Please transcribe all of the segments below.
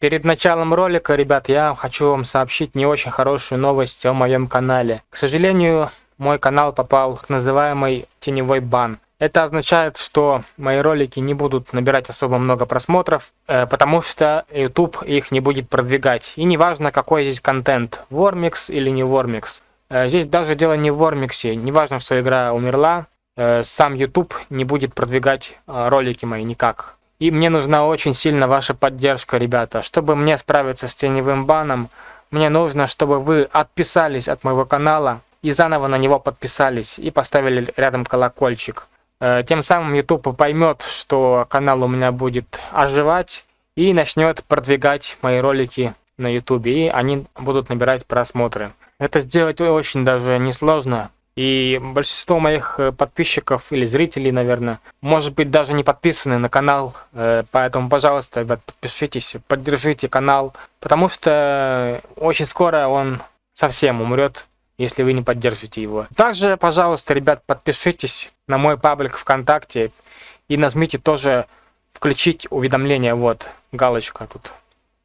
Перед началом ролика, ребят, я хочу вам сообщить не очень хорошую новость о моем канале. К сожалению, мой канал попал в называемый теневой бан. Это означает, что мои ролики не будут набирать особо много просмотров, э, потому что YouTube их не будет продвигать. И неважно, какой здесь контент, Вормикс или не Вормикс. Э, здесь даже дело не в Вормиксе, неважно, что игра умерла, э, сам YouTube не будет продвигать ролики мои никак. И мне нужна очень сильно ваша поддержка, ребята. Чтобы мне справиться с теневым баном, мне нужно, чтобы вы отписались от моего канала и заново на него подписались и поставили рядом колокольчик. Э, тем самым YouTube поймет, что канал у меня будет оживать и начнет продвигать мои ролики на YouTube, и они будут набирать просмотры. Это сделать очень даже несложно. И большинство моих э, подписчиков или зрителей, наверное, может быть даже не подписаны на канал. Э, поэтому, пожалуйста, ребят, подпишитесь, поддержите канал. Потому что очень скоро он совсем умрет, если вы не поддержите его. Также, пожалуйста, ребят, подпишитесь на мой паблик ВКонтакте и нажмите тоже включить уведомления. Вот, галочка тут.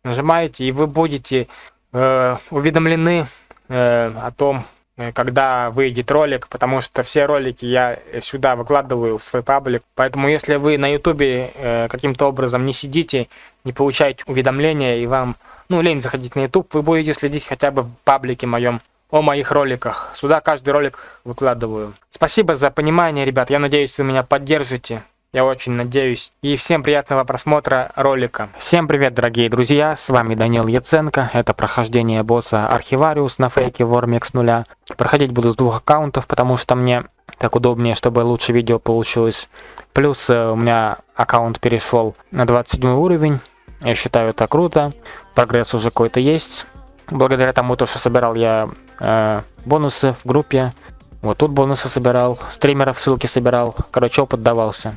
Нажимаете, и вы будете э, уведомлены э, о том, когда выйдет ролик, потому что все ролики я сюда выкладываю в свой паблик. Поэтому если вы на ютубе э, каким-то образом не сидите, не получаете уведомления и вам, ну, лень заходить на ютуб, вы будете следить хотя бы в паблике моем о моих роликах. Сюда каждый ролик выкладываю. Спасибо за понимание, ребят. Я надеюсь, вы меня поддержите. Я очень надеюсь. И всем приятного просмотра ролика. Всем привет, дорогие друзья. С вами Данил Яценко. Это прохождение босса Архивариус на фейке Вормикс нуля. Проходить буду с двух аккаунтов, потому что мне так удобнее, чтобы лучше видео получилось. Плюс э, у меня аккаунт перешел на 27 уровень. Я считаю это круто. Прогресс уже какой-то есть. Благодаря тому, то, что собирал я э, бонусы в группе. Вот тут бонусы собирал, стримеров ссылки собирал. Короче, опыт давался.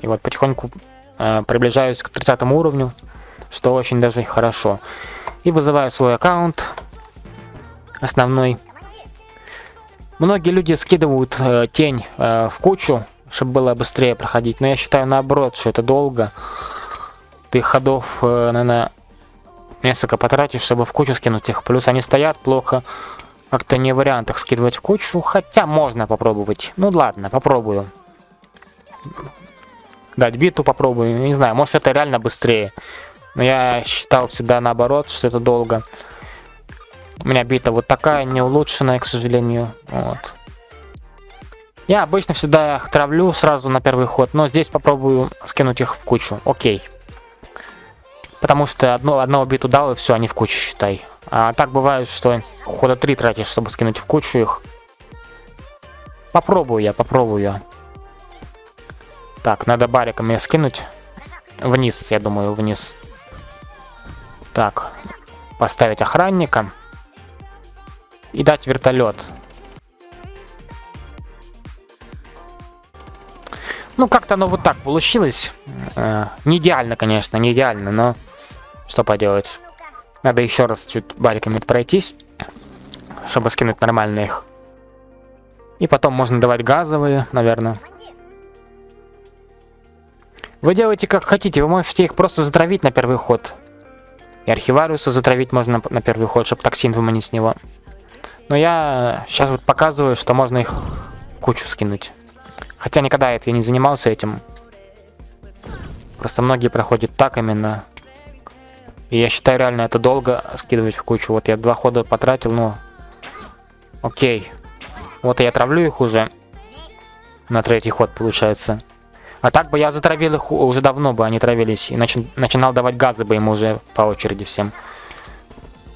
И вот потихоньку э, приближаюсь к 30 уровню, что очень даже хорошо. И вызываю свой аккаунт основной. Многие люди скидывают э, тень э, в кучу, чтобы было быстрее проходить. Но я считаю наоборот, что это долго. Ты ходов, э, наверное, несколько потратишь, чтобы в кучу скинуть их. Плюс они стоят плохо. Как-то не вариант их скидывать в кучу. Хотя можно попробовать. Ну ладно, попробую дать биту попробую. Не знаю, может это реально быстрее. Но я считал всегда наоборот, что это долго. У меня бита вот такая, не улучшенная, к сожалению. Вот. Я обычно всегда их травлю сразу на первый ход, но здесь попробую скинуть их в кучу. Окей. Потому что одно, одного биту дал, и все, они в кучу, считай. А так бывает, что хода 3 тратишь, чтобы скинуть в кучу их. Попробую я, попробую. Так, надо бариком ее скинуть. Вниз, я думаю, вниз. Так, поставить охранника. И дать вертолет. Ну, как-то оно вот так получилось. Э, не идеально, конечно, не идеально, но что поделать. Надо еще раз чуть бариками пройтись, чтобы скинуть нормально их. И потом можно давать газовые, наверное. Вы делаете как хотите, вы можете их просто затравить на первый ход. И архивариуса затравить можно на первый ход, чтобы токсин выманить с него. Но я сейчас вот показываю, что можно их кучу скинуть. Хотя никогда это я не занимался этим. Просто многие проходят так именно. И я считаю реально это долго скидывать в кучу. Вот я два хода потратил, ну... Окей. Вот я травлю их уже. На третий ход получается. А так бы я затравил их уже давно бы они травились. И начи начинал давать газы бы ему уже по очереди всем.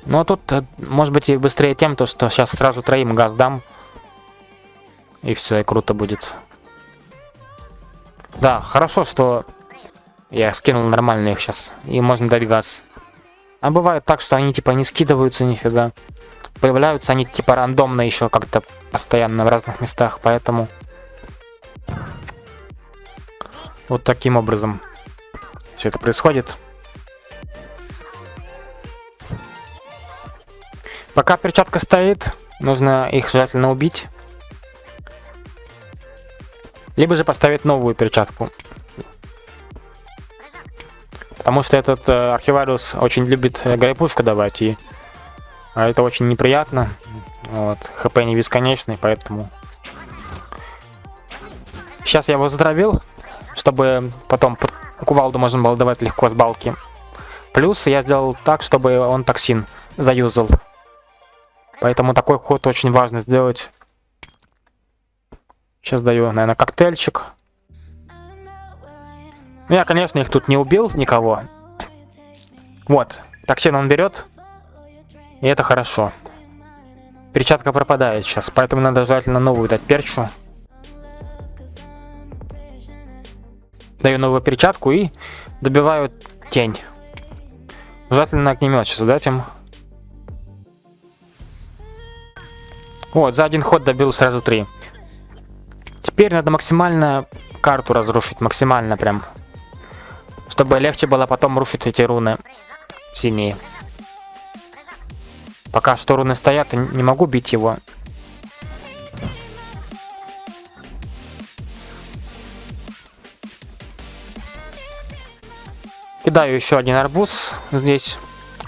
Но тут, э, может быть, и быстрее тем, то что сейчас сразу троим газ дам. И все, и круто будет. Да, хорошо, что я скинул нормально их сейчас. И можно дать газ. А бывает так, что они типа не скидываются нифига. Появляются они типа рандомно еще как-то постоянно в разных местах, поэтому... Вот таким образом все это происходит. Пока перчатка стоит, нужно их желательно убить. Либо же поставить новую перчатку. Потому что этот э, архивариус очень любит э, грейпушку давать, и а это очень неприятно. Вот. ХП не бесконечный, поэтому... Сейчас я его затравил, чтобы потом кувалду можно было давать легко с балки. Плюс я сделал так, чтобы он токсин заюзал. Поэтому такой ход очень важно сделать. Сейчас даю, наверное, коктейльчик. Ну, я, конечно, их тут не убил, никого. Вот, токсин он берет. И это хорошо. Перчатка пропадает сейчас, поэтому надо желательно новую дать перчу. Даю новую перчатку и добиваю тень. Желательно огнемет сейчас дать им. Вот, за один ход добил сразу три. Теперь надо максимально карту разрушить, максимально прям. Чтобы легче было потом рушить эти руны синие. Пока что руны стоят, не могу бить его. Кидаю еще один арбуз здесь.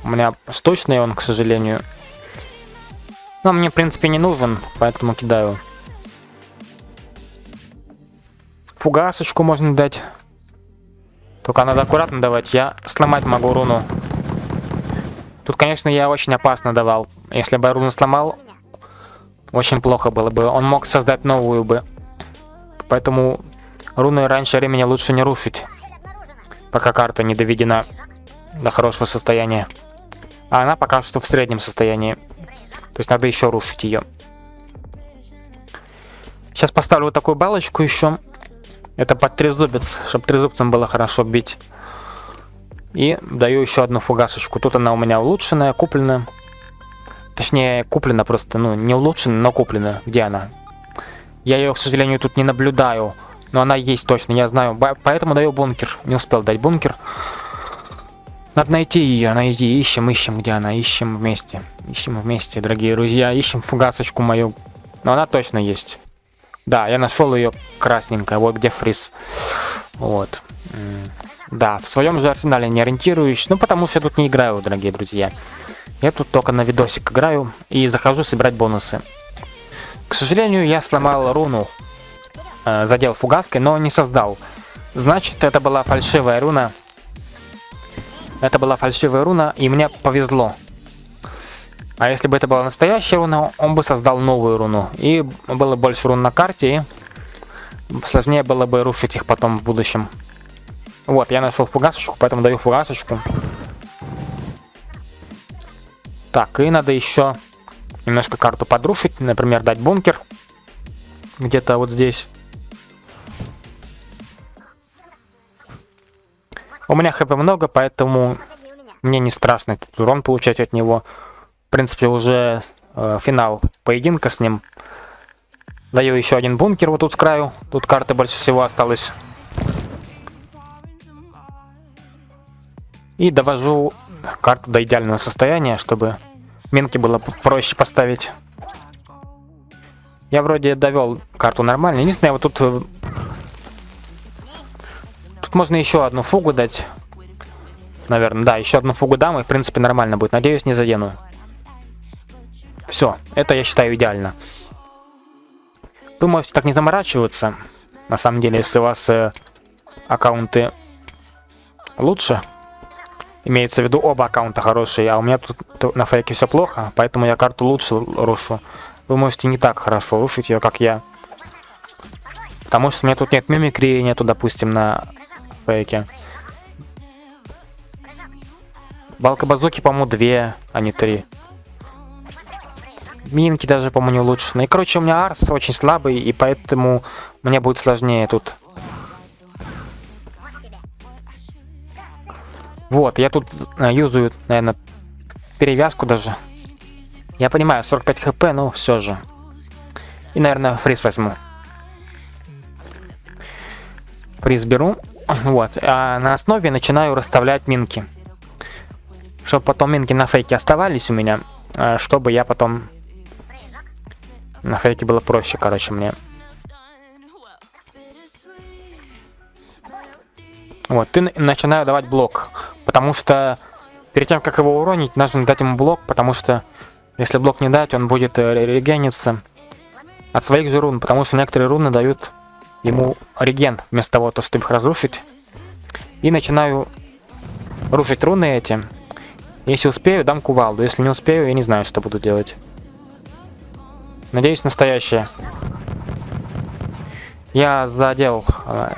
У меня штучный он, к сожалению. Но мне, в принципе, не нужен, поэтому кидаю. Фугасочку можно дать. Только надо аккуратно давать. Я сломать могу руну. Тут, конечно, я очень опасно давал. Если бы руну сломал, очень плохо было бы. Он мог создать новую бы. Поэтому руны раньше времени лучше не рушить. Пока карта не доведена до хорошего состояния. А она пока что в среднем состоянии. То есть надо еще рушить ее. Сейчас поставлю вот такую балочку еще. Это под трезубец, чтобы трезубцем было хорошо бить. И даю еще одну фугасочку. Тут она у меня улучшенная, купленная. Точнее, куплена просто, ну, не улучшенная, но куплена. Где она? Я ее, к сожалению, тут не наблюдаю. Но она есть точно, я знаю. Поэтому даю бункер. Не успел дать бункер. Надо найти ее, найти. Ищем, ищем, где она. Ищем вместе. Ищем вместе, дорогие друзья. Ищем фугасочку мою. Но она точно есть. Да, я нашел ее красненькая. Вот где фриз. Вот. Да, в своем же арсенале не ориентируюсь, ну потому что я тут не играю, дорогие друзья. Я тут только на видосик играю и захожу собирать бонусы. К сожалению, я сломал руну, э, задел фугаской, но не создал. Значит, это была фальшивая руна. Это была фальшивая руна, и мне повезло. А если бы это была настоящая руна, он бы создал новую руну. И было больше рун на карте, и сложнее было бы рушить их потом в будущем. Вот, я нашел фугасочку, поэтому даю фугасочку. Так, и надо еще немножко карту подрушить. Например, дать бункер. Где-то вот здесь. У меня хп много, поэтому мне не страшно этот урон получать от него. В принципе, уже э, финал поединка с ним. Даю еще один бункер вот тут с краю. Тут карты больше всего осталось. И довожу карту до идеального состояния, чтобы минки было проще поставить. Я вроде довел карту нормально. Единственное, вот тут... Можно еще одну фугу дать. Наверное, да, еще одну фугу дам, и в принципе нормально будет. Надеюсь, не задену. Все, это я считаю идеально. Вы можете так не заморачиваться. На самом деле, если у вас э, аккаунты лучше, Имеется в виду оба аккаунта хорошие, а у меня тут на фейке все плохо, поэтому я карту лучше рушу. Вы можете не так хорошо рушить ее, как я. Потому что у меня тут нет мимикрии, нету, допустим, на фейке. Балка базуки, по-моему, две, а не три. Минки даже, по-моему, не улучшены. И, короче, у меня арс очень слабый, и поэтому мне будет сложнее тут Вот, я тут э, юзаю, наверное, перевязку даже. Я понимаю, 45 хп, но все же. И, наверное, фриз возьму. Фриз беру. Вот. А на основе начинаю расставлять минки. Чтобы потом минки на фейке оставались у меня. Э, чтобы я потом... На фейке было проще, короче, мне. Вот, ты начинаю давать блок. Потому что перед тем, как его уронить, нужно дать ему блок, потому что если блок не дать, он будет э, регениться от своих же рун, потому что некоторые руны дают ему реген, вместо того, чтобы их разрушить. И начинаю рушить руны эти. Если успею, дам кувалду. Если не успею, я не знаю, что буду делать. Надеюсь, настоящее. Я задел э,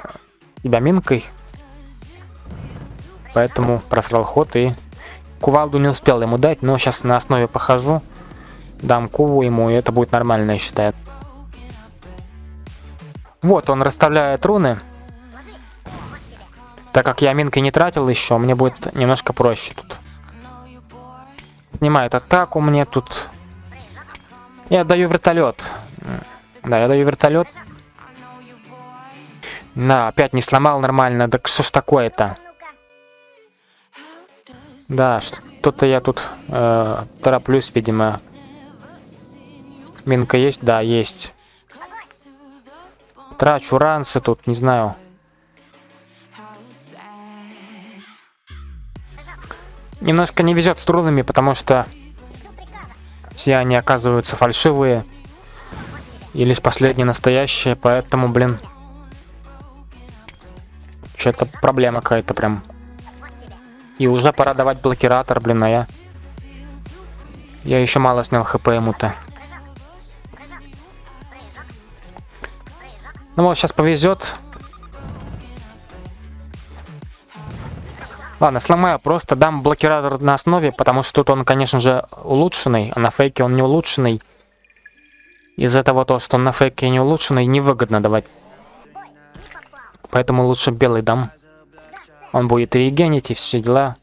минкой. Поэтому просрал ход и кувалду не успел ему дать. Но сейчас на основе похожу. Дам куву ему, и это будет нормально, я считаю. Вот, он расставляет руны. Так как я минкой не тратил еще, мне будет немножко проще тут. Снимает атаку мне тут. Я даю вертолет. Да, я даю вертолет. Да, опять не сломал нормально. Да что ж такое-то? Да, что-то я тут э, тороплюсь, видимо. Минка есть? Да, есть. Трачу ранцы тут, не знаю. Немножко не везет с трудами, потому что все они оказываются фальшивые. И лишь последние настоящие, поэтому, блин... Что-то проблема какая-то прям. И уже пора давать блокиратор, блин, а я... Я еще мало снял хп ему-то. Ну, вот сейчас повезет. Ладно, сломаю, просто дам блокиратор на основе, потому что тут он, конечно же, улучшенный, а на фейке он не улучшенный. Из-за того, то, что он на фейке не улучшенный, невыгодно давать. Поэтому лучше белый дам. Он будет регенить и все дела.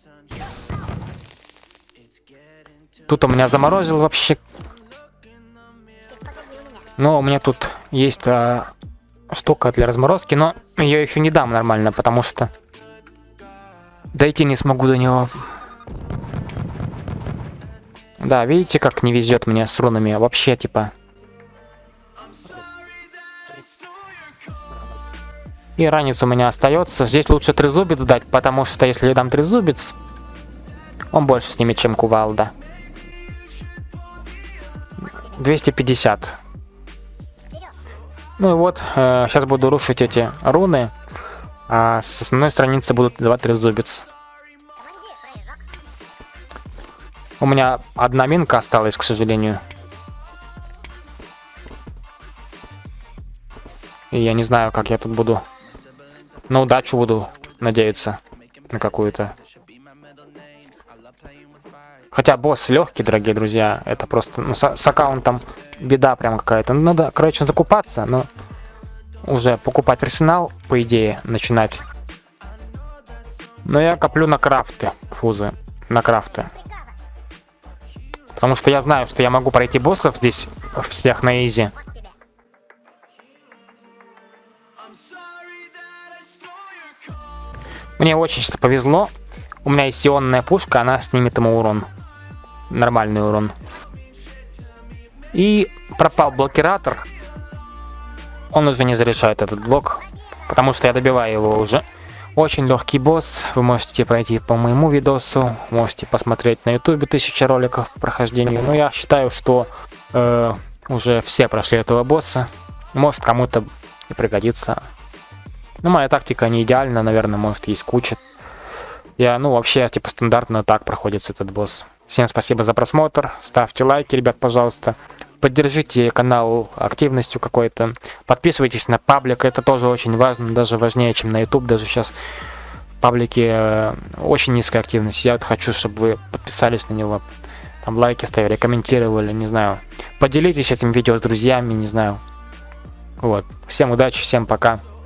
Тут у меня заморозил вообще. Но у меня тут есть а, штука для разморозки, но я еще не дам нормально, потому что дойти не смогу до него. Да, видите, как не везет мне с рунами? Вообще, типа... И ранец у меня остается. Здесь лучше трезубец дать, потому что если я дам трезубец, он больше снимет, чем кувалда. 250. Ну и вот, э, сейчас буду рушить эти руны. А с основной страницы будут два трезубец. У меня одна минка осталась, к сожалению. И я не знаю, как я тут буду. На удачу буду надеяться. На какую-то. Хотя босс легкий, дорогие друзья. Это просто ну, с, с аккаунтом беда прям какая-то. Ну, надо, короче, закупаться, но уже покупать арсенал, по идее, начинать. Но я коплю на крафты, фузы, на крафты. Потому что я знаю, что я могу пройти боссов здесь всех на изи. Мне очень повезло. У меня есть ионная пушка, она снимет ему урон нормальный урон. И пропал блокиратор. Он уже не зарешает этот блок, потому что я добиваю его уже. Очень легкий босс, вы можете пройти по моему видосу, можете посмотреть на ютубе тысяча роликов по прохождению. Но я считаю, что э, уже все прошли этого босса. Может кому-то и пригодится. Ну, моя тактика не идеальна, наверное, может есть куча. Я, ну, вообще, типа, стандартно так проходится этот босс. Всем спасибо за просмотр. Ставьте лайки, ребят, пожалуйста. Поддержите канал активностью какой-то. Подписывайтесь на паблик. Это тоже очень важно. Даже важнее, чем на YouTube. Даже сейчас в паблике э, очень низкая активность. Я вот хочу, чтобы вы подписались на него. Там лайки ставили, комментировали, не знаю. Поделитесь этим видео с друзьями, не знаю. Вот. Всем удачи, всем пока.